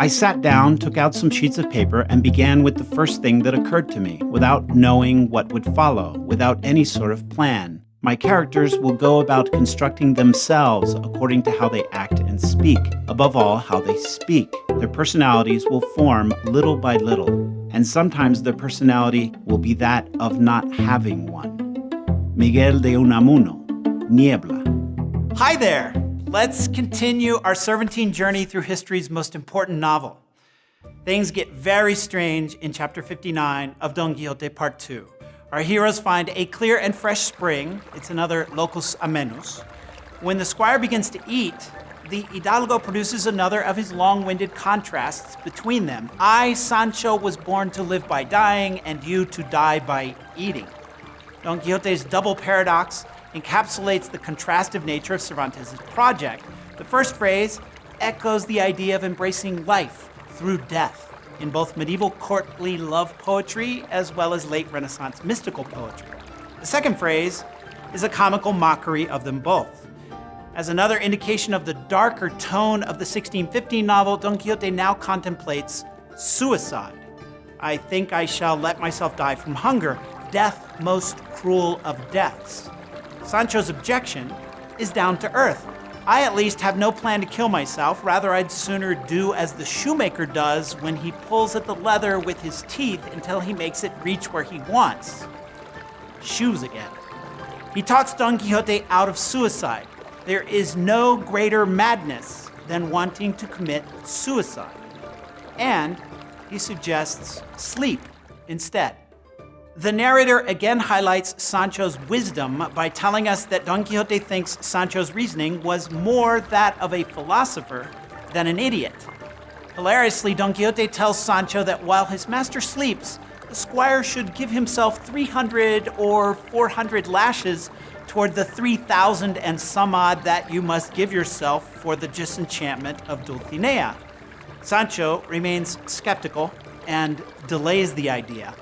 I sat down, took out some sheets of paper, and began with the first thing that occurred to me, without knowing what would follow, without any sort of plan. My characters will go about constructing themselves according to how they act and speak, above all, how they speak. Their personalities will form little by little, and sometimes their personality will be that of not having one. Miguel de Unamuno, Niebla. Hi there! Let's continue our Cervantine journey through history's most important novel. Things get very strange in chapter 59 of Don Quixote Part 2. Our heroes find a clear and fresh spring, it's another locus amoenus. When the squire begins to eat, the Hidalgo produces another of his long-winded contrasts between them. I, Sancho, was born to live by dying, and you to die by eating. Don Quixote's double paradox encapsulates the contrastive nature of Cervantes' project. The first phrase echoes the idea of embracing life through death in both medieval courtly love poetry as well as late Renaissance mystical poetry. The second phrase is a comical mockery of them both. As another indication of the darker tone of the 1615 novel, Don Quixote now contemplates suicide. I think I shall let myself die from hunger, death most cruel of deaths. Sancho's objection is down to earth. I at least have no plan to kill myself. Rather, I'd sooner do as the shoemaker does when he pulls at the leather with his teeth until he makes it reach where he wants. Shoes again. He talks Don Quixote out of suicide. There is no greater madness than wanting to commit suicide. And he suggests sleep instead. The narrator again highlights Sancho's wisdom by telling us that Don Quixote thinks Sancho's reasoning was more that of a philosopher than an idiot. Hilariously, Don Quixote tells Sancho that while his master sleeps, the squire should give himself 300 or 400 lashes toward the 3,000 and some odd that you must give yourself for the disenchantment of Dulcinea. Sancho remains skeptical and delays the idea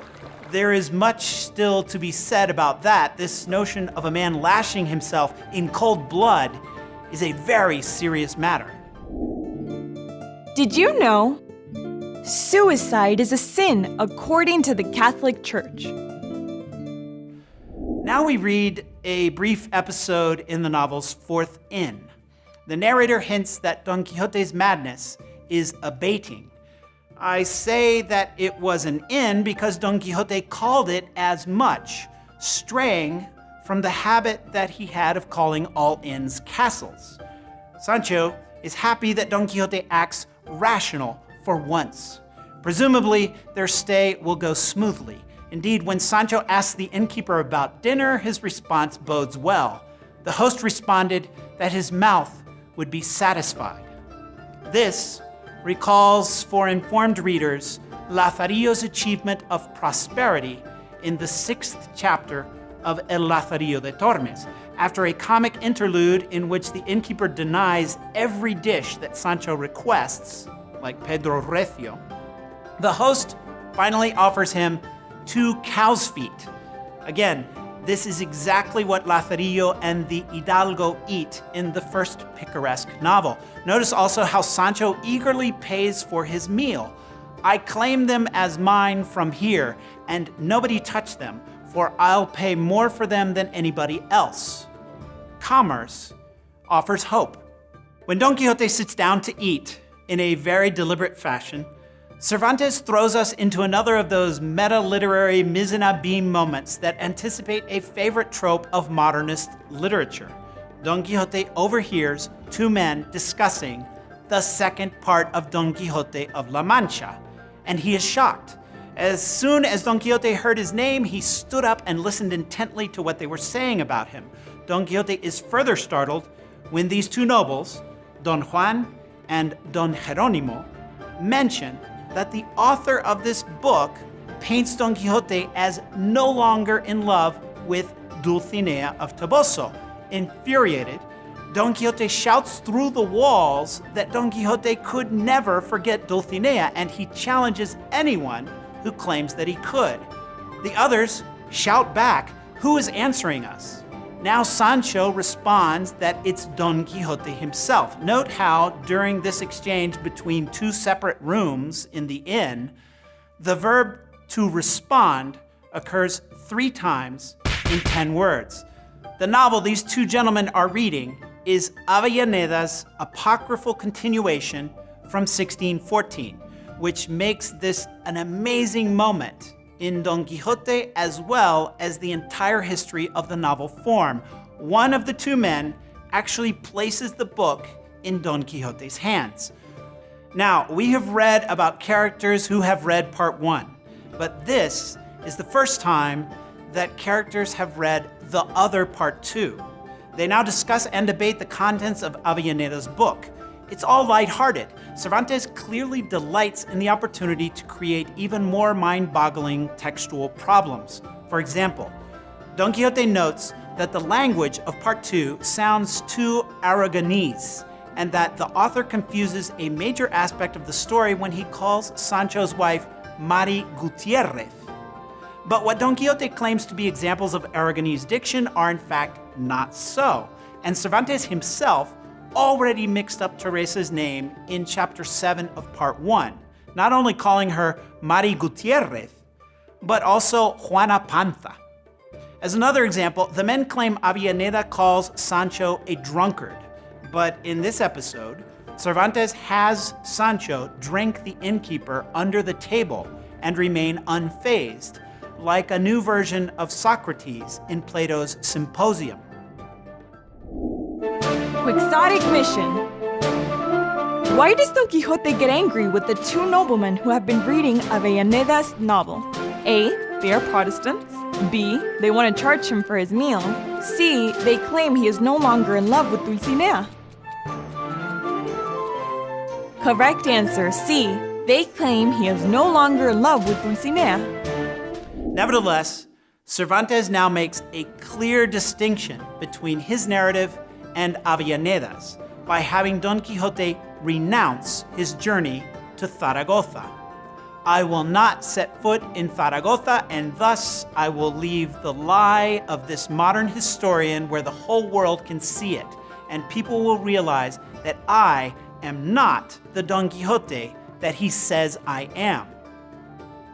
there is much still to be said about that. This notion of a man lashing himself in cold blood is a very serious matter. Did you know? Suicide is a sin according to the Catholic Church. Now we read a brief episode in the novel's fourth inn. The narrator hints that Don Quixote's madness is abating I say that it was an inn because Don Quixote called it as much, straying from the habit that he had of calling all inns castles. Sancho is happy that Don Quixote acts rational for once. Presumably, their stay will go smoothly. Indeed, when Sancho asks the innkeeper about dinner, his response bodes well. The host responded that his mouth would be satisfied. This recalls for informed readers Lazarillo's achievement of prosperity in the sixth chapter of El Lazarillo de Tormes, after a comic interlude in which the innkeeper denies every dish that Sancho requests, like Pedro Recio. The host finally offers him two cow's feet. Again, this is exactly what Lazarillo and the Hidalgo eat in the first picaresque novel. Notice also how Sancho eagerly pays for his meal. I claim them as mine from here, and nobody touch them, for I'll pay more for them than anybody else. Commerce offers hope. When Don Quixote sits down to eat, in a very deliberate fashion, Cervantes throws us into another of those meta-literary mise en abîme moments that anticipate a favorite trope of modernist literature. Don Quixote overhears two men discussing the second part of Don Quixote of La Mancha, and he is shocked. As soon as Don Quixote heard his name, he stood up and listened intently to what they were saying about him. Don Quixote is further startled when these two nobles, Don Juan and Don Jeronimo, mention that the author of this book paints Don Quixote as no longer in love with Dulcinea of Toboso. Infuriated, Don Quixote shouts through the walls that Don Quixote could never forget Dulcinea, and he challenges anyone who claims that he could. The others shout back, who is answering us? Now Sancho responds that it's Don Quixote himself. Note how, during this exchange between two separate rooms in the inn, the verb to respond occurs three times in 10 words. The novel these two gentlemen are reading is Avellaneda's apocryphal continuation from 1614, which makes this an amazing moment in Don Quixote as well as the entire history of the novel form. One of the two men actually places the book in Don Quixote's hands. Now, we have read about characters who have read part one, but this is the first time that characters have read the other part two. They now discuss and debate the contents of Avellaneda's book. It's all lighthearted. Cervantes clearly delights in the opportunity to create even more mind-boggling textual problems. For example, Don Quixote notes that the language of part two sounds too Aragonese, and that the author confuses a major aspect of the story when he calls Sancho's wife Mari Gutierrez. But what Don Quixote claims to be examples of Aragonese diction are in fact not so. And Cervantes himself already mixed up Teresa's name in chapter 7 of part 1, not only calling her Mari Gutierrez, but also Juana Panza. As another example, the men claim Avellaneda calls Sancho a drunkard, but in this episode, Cervantes has Sancho drink the innkeeper under the table and remain unfazed, like a new version of Socrates in Plato's Symposium. Quixotic mission. Why does Don Quixote get angry with the two noblemen who have been reading Avellaneda's novel? A. They are Protestants. B. They want to charge him for his meal. C. They claim he is no longer in love with Dulcinea. Correct answer C. They claim he is no longer in love with Dulcinea. Nevertheless, Cervantes now makes a clear distinction between his narrative and Avellaneda's by having Don Quixote renounce his journey to Zaragoza. I will not set foot in Zaragoza, and thus I will leave the lie of this modern historian where the whole world can see it, and people will realize that I am not the Don Quixote that he says I am.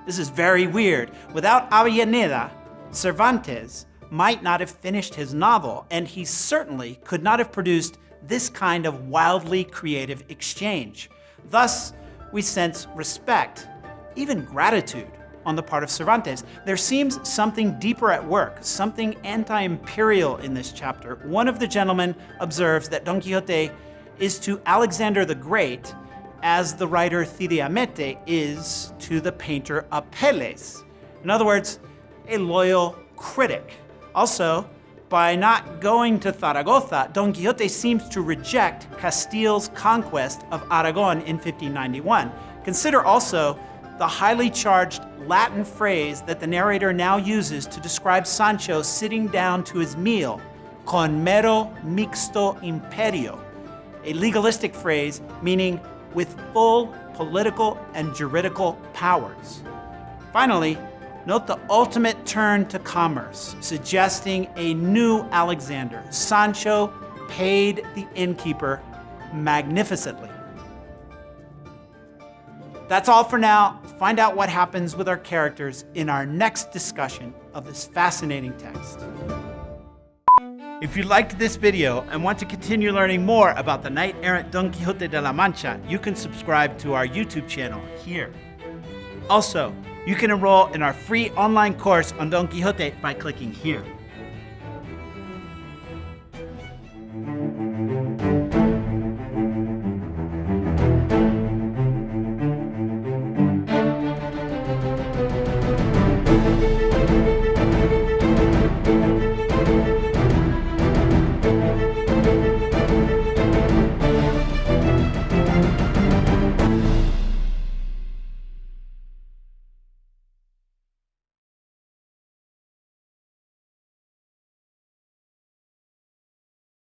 This is very weird. Without Avellaneda, Cervantes might not have finished his novel, and he certainly could not have produced this kind of wildly creative exchange. Thus, we sense respect, even gratitude, on the part of Cervantes. There seems something deeper at work, something anti-imperial in this chapter. One of the gentlemen observes that Don Quixote is to Alexander the Great as the writer Cide Hamete is to the painter Apelles. In other words, a loyal critic. Also, by not going to Zaragoza, Don Quixote seems to reject Castile's conquest of Aragon in 1591. Consider also the highly charged Latin phrase that the narrator now uses to describe Sancho sitting down to his meal, con mero mixto imperio, a legalistic phrase meaning with full political and juridical powers. Finally, note the ultimate turn to commerce, suggesting a new Alexander. Sancho paid the innkeeper magnificently. That's all for now. Find out what happens with our characters in our next discussion of this fascinating text. If you liked this video and want to continue learning more about the knight-errant Don Quixote de la Mancha, you can subscribe to our YouTube channel here. Also, you can enroll in our free online course on Don Quixote by clicking here.